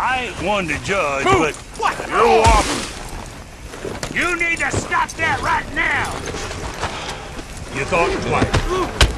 I ain't one to judge, but you're off. You need to stop that right now! You thought twice.